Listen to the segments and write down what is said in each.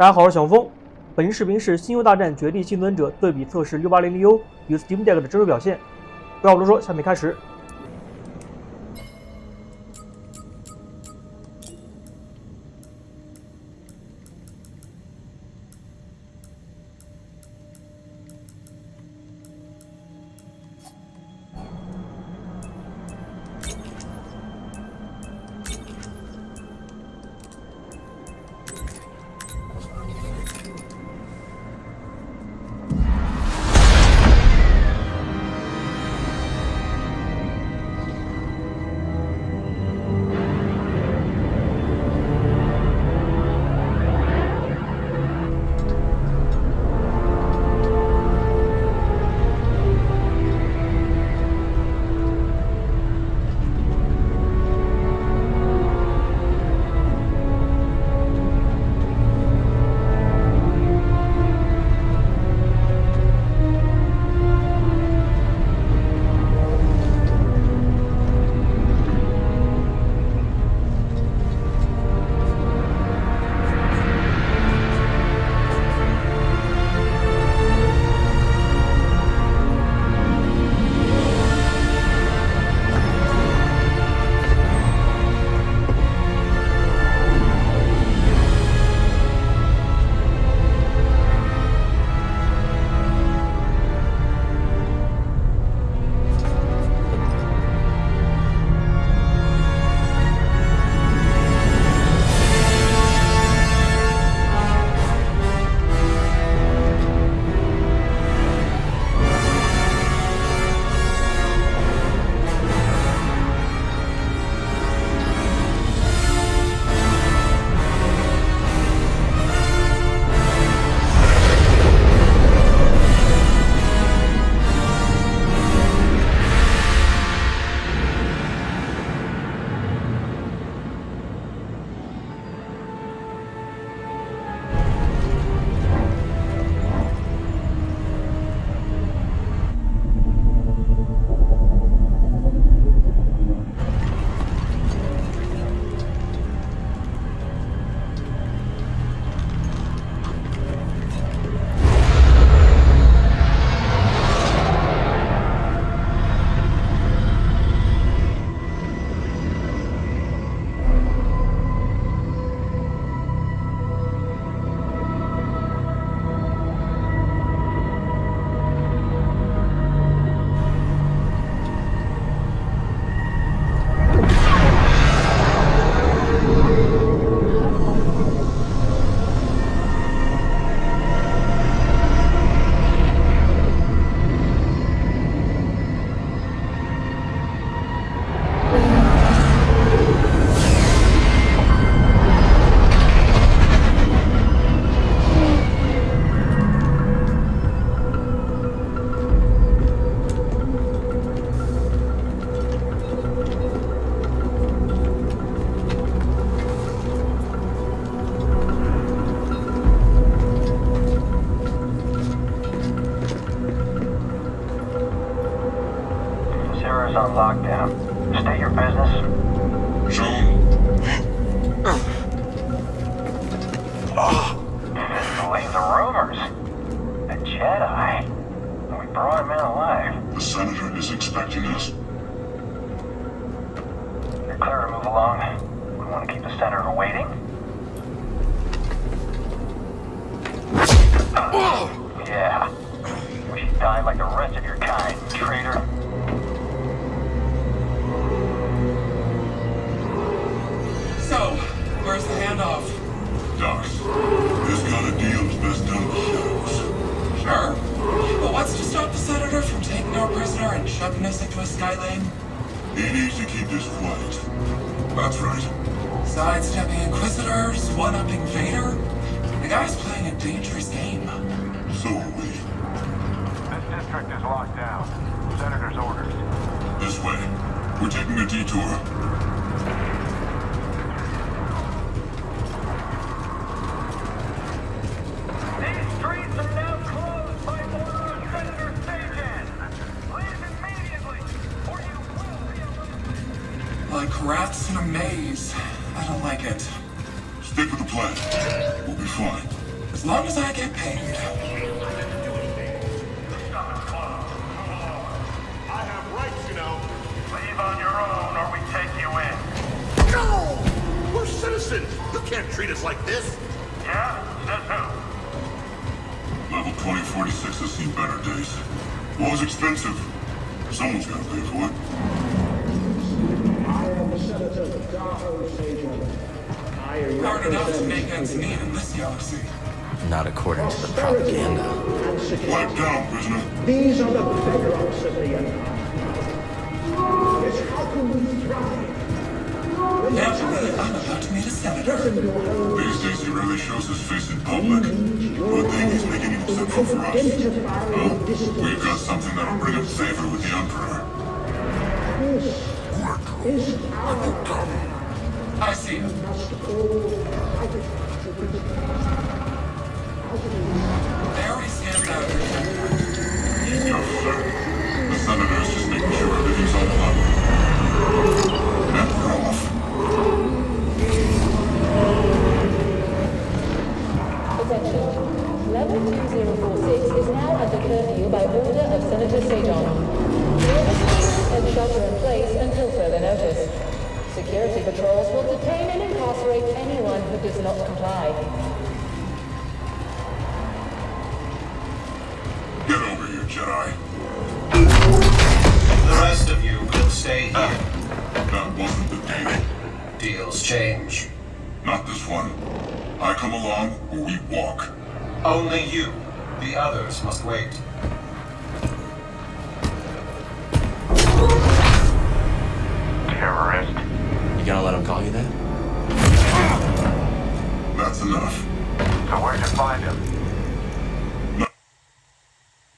大家好，我是小峰。本期视频是《星球大战：绝地幸存者》对比测试 680U 与 Steam Deck 的真实表现。话不多说，下面开始。Sarah's on lockdown. State your business. Shown. Believe the rumors. The Jedi. We brought him in alive. The Senator is expecting us. You're clear to move along. We want to keep the Senator waiting. Yeah. Wish you died like the rest of your kind, traitor. Shoving us skylane? He needs to keep this quiet. That's right. Sidestepping Inquisitors, one-upping Vader? The guy's playing a dangerous game. So are we. This district is locked down. Senator's orders. This way. We're taking a detour. We're. You can't treat us like this. Yeah? Says who? Level 2046 has seen better days. War's expensive. Someone's gotta pay for it. I am the Senator Daho Sejan. I Hard enough to make ends meet in this galaxy. Not according to the propaganda. and Wipe down, prisoner. These are the bedrocks of the empire. Tyrant I'm about to meet a senator. These days he rarely shows his face in public. Good thing he's making an exception for us. dissident. we've got something that'll bring him favor with the Emperor. Is our I see him. There he stands out. Tough, sir. The Senator's just making sure everything's on change. Not this one. I come along or we walk. Only you. The others must wait. Terrorist. You gonna let him call you that? That's enough. So where'd you find him?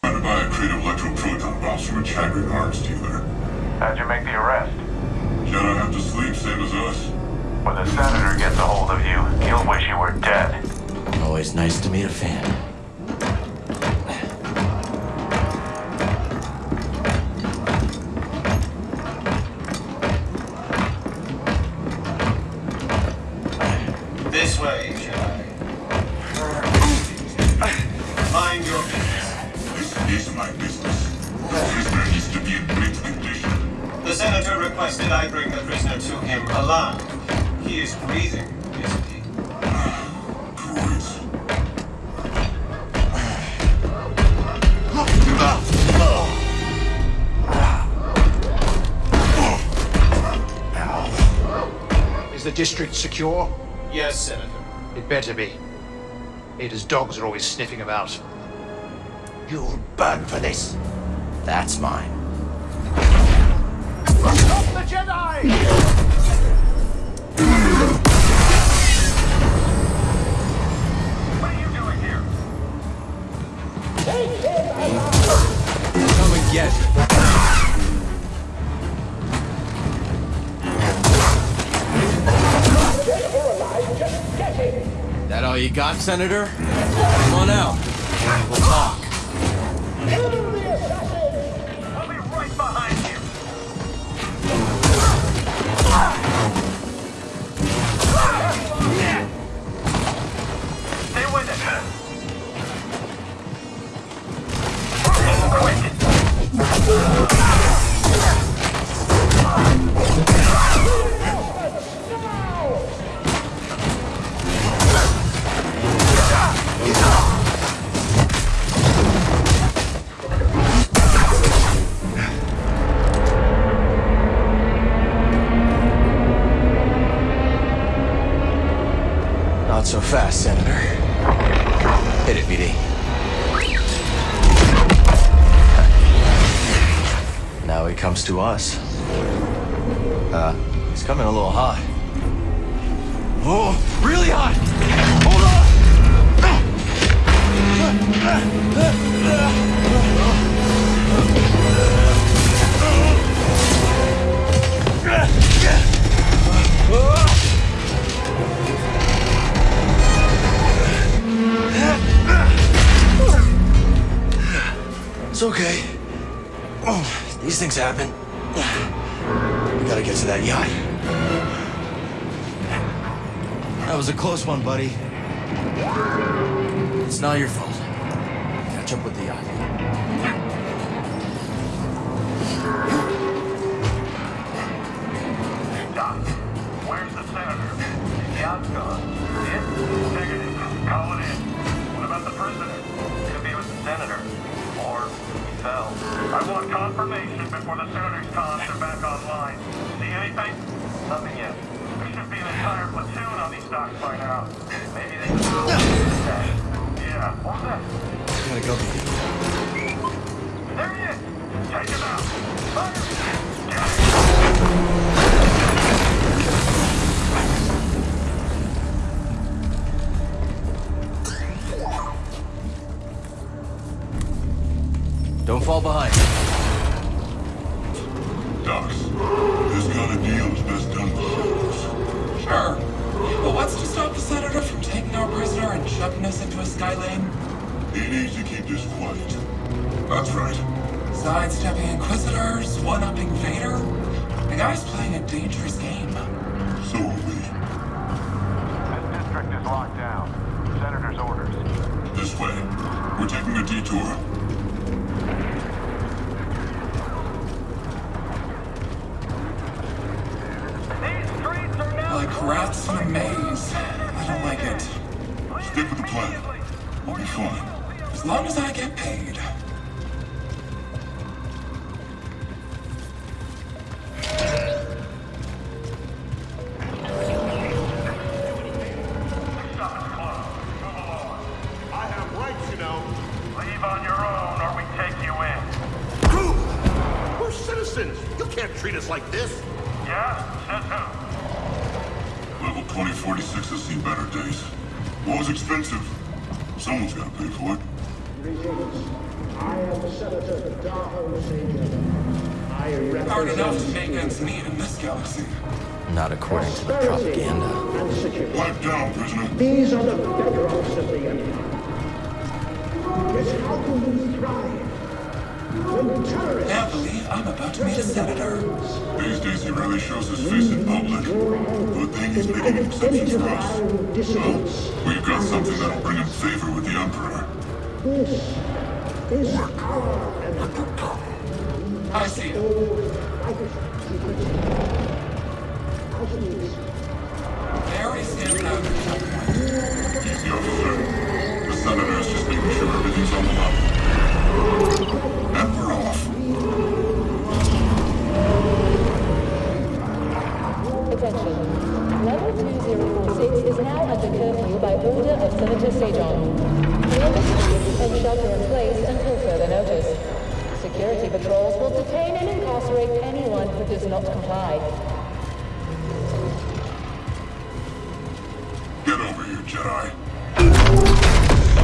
Trying to buy a crate of electroproton bombs from a Chagrian arms dealer. How'd you make the arrest? Jedi have to sleep, same as us. When the senator gets a hold of you, he'll wish you were dead. Always nice to meet a fan. He is breathing, isn't he? Droids. Is the district secure? Yes, Senator. It better be. Ada's dogs are always sniffing about. You'll burn for this. That's mine. Stop the Jedi! Got, Senator? Come on out. We'll talk. Senator. Hit it, BD. Now he comes to us. Uh, he's coming a little hot. Oh, really hot! Hold on! It's okay. Oh, these things happen. We gotta get to that yacht. That was a close one, buddy. It's not your fault. Catch up with the yacht. Doc, where's the senator? The yacht's gone. Negative. Call it in. What about the prisoner? Could be with the senator. Or. I want confirmation before the senator's comms are back online. See anything? Nothing yet. There should be an entire platoon on these docks by now. Maybe they can Yeah, what was that? Gotta go. There he is! Take him out! Fire! Don't fall behind. Docs, this kind of deal is best done with shadows. Sure. But what's to stop the senator from taking our prisoner and chucking us into a sky lane? He needs to keep this quiet. That's right. Sidestepping Inquisitors, one-upping Vader? The guy's playing a dangerous game. So are we. This district is locked down. Senator's orders. This way. We're taking a detour. These streets are now Like rats in a maze. I don't like it. Stick with the plan. We'll be fine. As long as I get paid. Stop and close. Move along. I have rights, you know. Leave on your own or we take you in. Crew! We're citizens. You can't treat us like this. Yeah? Says who? Level 2046 has seen better days. War's expensive. Someone's gotta pay for it. Greetings. I am the Senator Daho Sejan. I Hard enough to make ends meet in this galaxy. Not according to the prosperity propaganda. and security. Pipe down, prisoner. These are the bedrocks of the empire. Yet how can we thrive when terrorists Happily, I'm about to senator. These days he rarely shows his face in public. Good thing he's making an exception for us. dissidents? We've got something that'll bring him favor with the Emperor. This is. I see it. There he stands out in the checkpoint. He's the officer. The senator's just making sure everything's on the level. And we're off. Shelter in place until further notice. Security patrols will detain and incarcerate anyone who does not comply. Get over here, Jedi.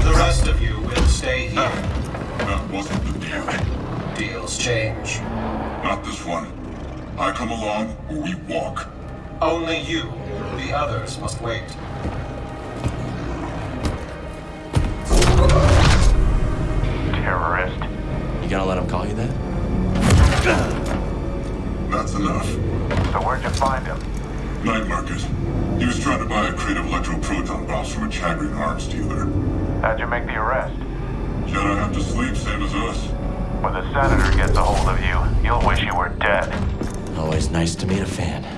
The rest of you will stay here. That wasn't the deal. Deals change. Not this one. I come along or we walk. Only you. The others must wait. Terrorist. You gonna let him call you that? That's enough. So where'd you find him? Night market. He was trying to buy a crate of electroproton bombs from a Chagrian arms dealer. How'd you make the arrest? Jedi have to sleep, same as us. When the senator gets a hold of you, you'll wish you were dead. Always nice to meet a fan.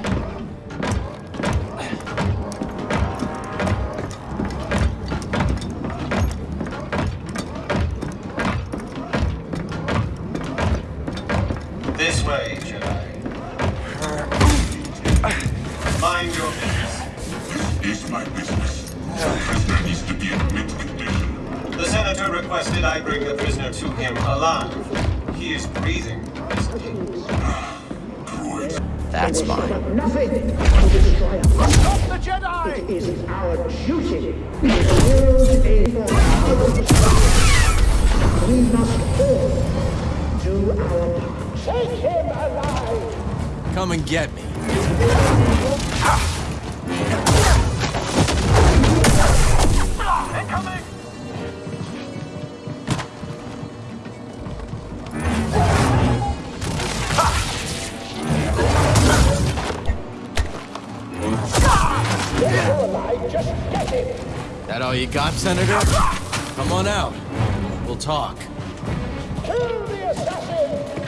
Jedi! It is our duty to build a We must all do our part. Take him alive! Come and get me. Alive, just get him! That all you got, Senator? Come on out. We'll talk. Kill the assassin!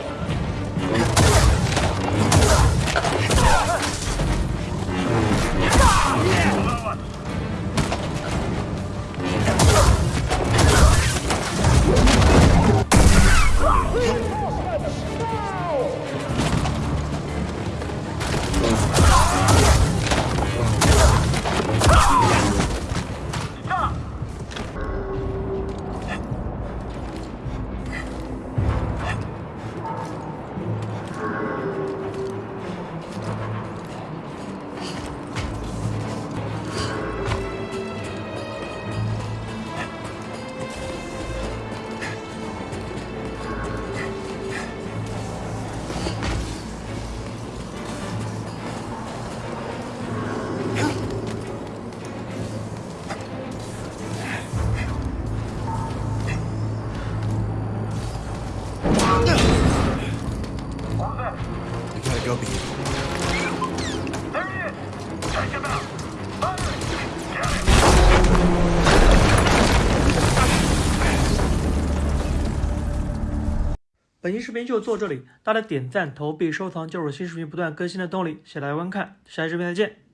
Reinforcements, now! 本期视频就做这里，大家点赞、投币、收藏就是新视频不断更新的动力，谢谢大家观看，下期视频再见。